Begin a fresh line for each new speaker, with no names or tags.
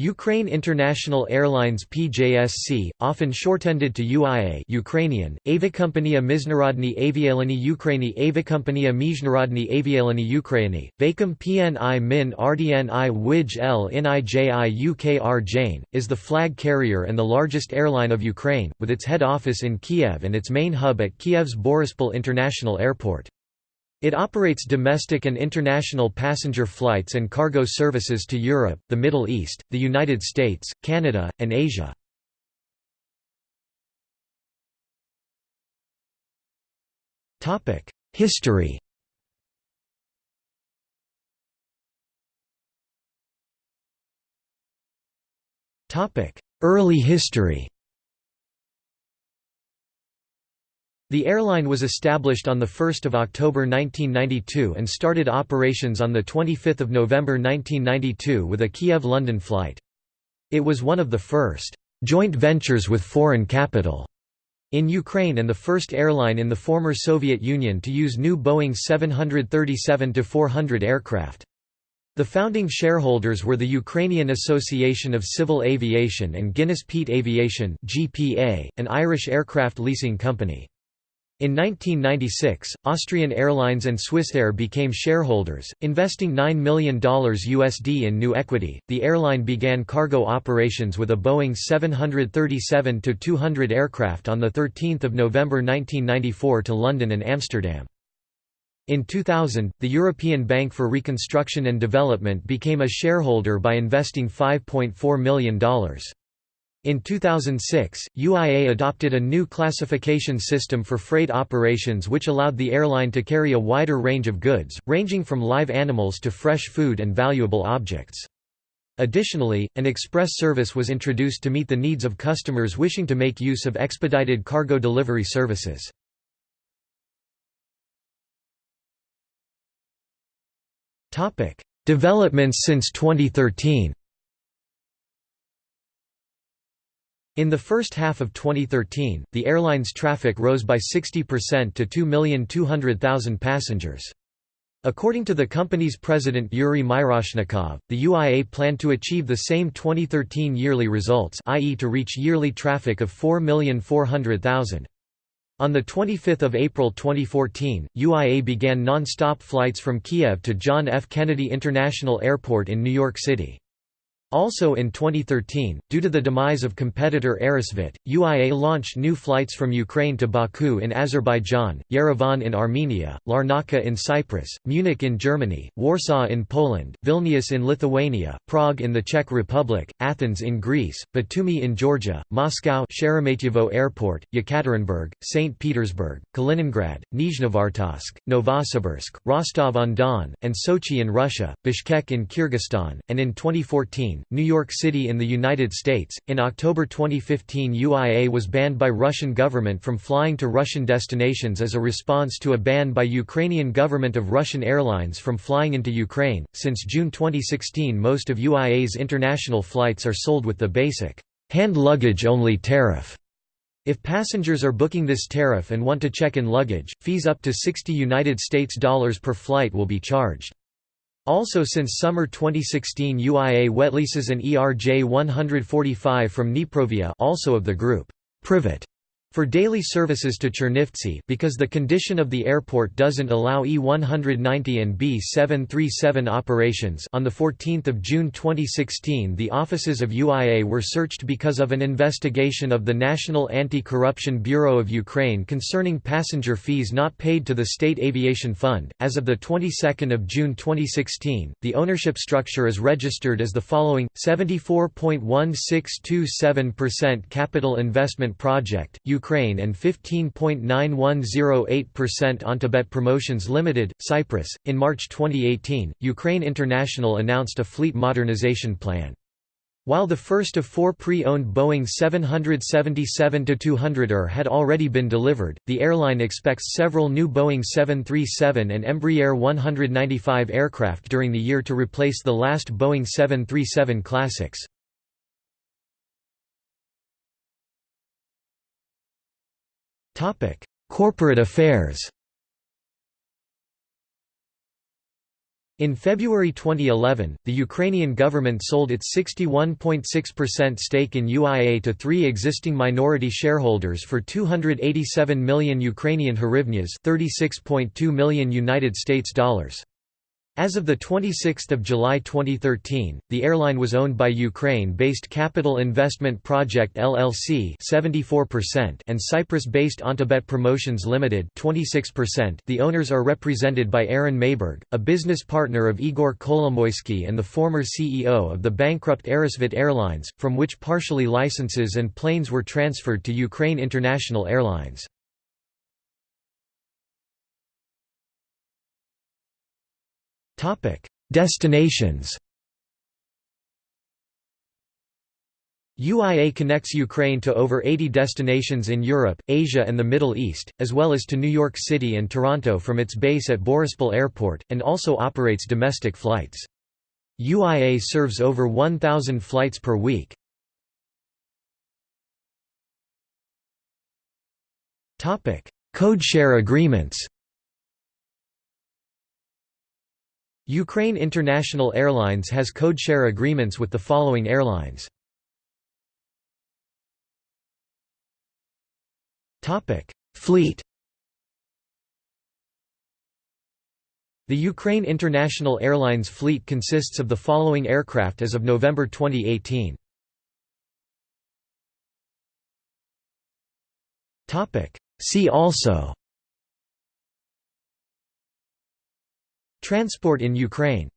Ukraine International Airlines PJSC, often shortened to UIA Ukrainian, Aviakompania Miznarodny Avialiny Ukraini Aviakompania Mijnarodny Avialiny Ukraini, Vakum PNI Min RDNI Wij L NIJI UKR Jane, is the flag carrier and the largest airline of Ukraine, with its head office in Kiev and its main hub at Kiev's Borispol International Airport. It operates domestic and international passenger flights and cargo services to Europe, the Middle East, the United States, Canada, and Asia. History Early history The airline was established on 1 October 1992 and started operations on 25 November 1992 with a Kiev–London flight. It was one of the first «joint ventures with foreign capital» in Ukraine and the first airline in the former Soviet Union to use new Boeing 737-400 aircraft. The founding shareholders were the Ukrainian Association of Civil Aviation and Guinness Peat Aviation an Irish aircraft leasing company. In 1996, Austrian Airlines and Swissair became shareholders, investing $9 million USD in new equity. The airline began cargo operations with a Boeing 737-200 aircraft on the 13th of November 1994 to London and Amsterdam. In 2000, the European Bank for Reconstruction and Development became a shareholder by investing $5.4 million. In 2006, UIA adopted a new classification system for freight operations which allowed the airline to carry a wider range of goods, ranging from live animals to fresh food and valuable objects. Additionally, an express service was introduced to meet the needs of customers wishing to make use of expedited cargo delivery services. Developments since 2013 In the first half of 2013, the airline's traffic rose by 60% to 2,200,000 passengers. According to the company's president Yuri Miroshnikov, the UIA planned to achieve the same 2013 yearly results i.e. to reach yearly traffic of 4,400,000. On 25 April 2014, UIA began non-stop flights from Kiev to John F. Kennedy International Airport in New York City. Also in 2013, due to the demise of competitor Aerosvit, UIA launched new flights from Ukraine to Baku in Azerbaijan, Yerevan in Armenia, Larnaca in Cyprus, Munich in Germany, Warsaw in Poland, Vilnius in Lithuania, Prague in the Czech Republic, Athens in Greece, Batumi in Georgia, Moscow Sheremetyevo Airport, Yekaterinburg, St. Petersburg, Kaliningrad, Nizhnevartovsk, Novosibirsk, Rostov-on-Don, and Sochi in Russia, Bishkek in Kyrgyzstan, and in 2014, New York City in the United States. In October 2015, UIA was banned by Russian government from flying to Russian destinations as a response to a ban by Ukrainian government of Russian airlines from flying into Ukraine. Since June 2016, most of UIA's international flights are sold with the basic hand luggage only tariff. If passengers are booking this tariff and want to check in luggage, fees up to 60 United States dollars per flight will be charged. Also since summer 2016 UIA wetleases an ERJ 145 from Dniprovia also of the group Privat for daily services to Chernivtsi because the condition of the airport doesn't allow E190 and B737 operations on 14 June 2016 the offices of UIA were searched because of an investigation of the National Anti-Corruption Bureau of Ukraine concerning passenger fees not paid to the State Aviation Fund. As of the 22nd of June 2016, the ownership structure is registered as the following: 74.1627% Capital Investment Project, Ukraine and 15.9108% Ontobet Promotions Limited, Cyprus. In March 2018, Ukraine International announced a fleet modernization plan. While the first of four pre-owned Boeing 777-200ER had already been delivered, the airline expects several new Boeing 737 and Embraer 195 aircraft during the year to replace the last Boeing 737 Classics. Corporate affairs In February 2011, the Ukrainian government sold its 61.6% stake in UIA to three existing minority shareholders for 287 million Ukrainian hryvnias, 36.2 million United States dollars. As of 26 July 2013, the airline was owned by Ukraine-based Capital Investment Project LLC 74% and Cyprus-based Ontobet Promotions Limited 26%. The owners are represented by Aaron Mayberg, a business partner of Igor Kolomoisky and the former CEO of the bankrupt Aerosvit Airlines, from which partially licenses and planes were transferred to Ukraine International Airlines. Destinations UIA connects Ukraine to over 80 destinations in Europe, Asia and the Middle East, as well as to New York City and Toronto from its base at Borispol Airport, and also operates domestic flights. UIA serves over 1,000 flights per week. Codeshare agreements Ukraine International Airlines has codeshare agreements with the following airlines. Fleet The Ukraine International Airlines fleet consists of the following aircraft as of November 2018. See also Transport in Ukraine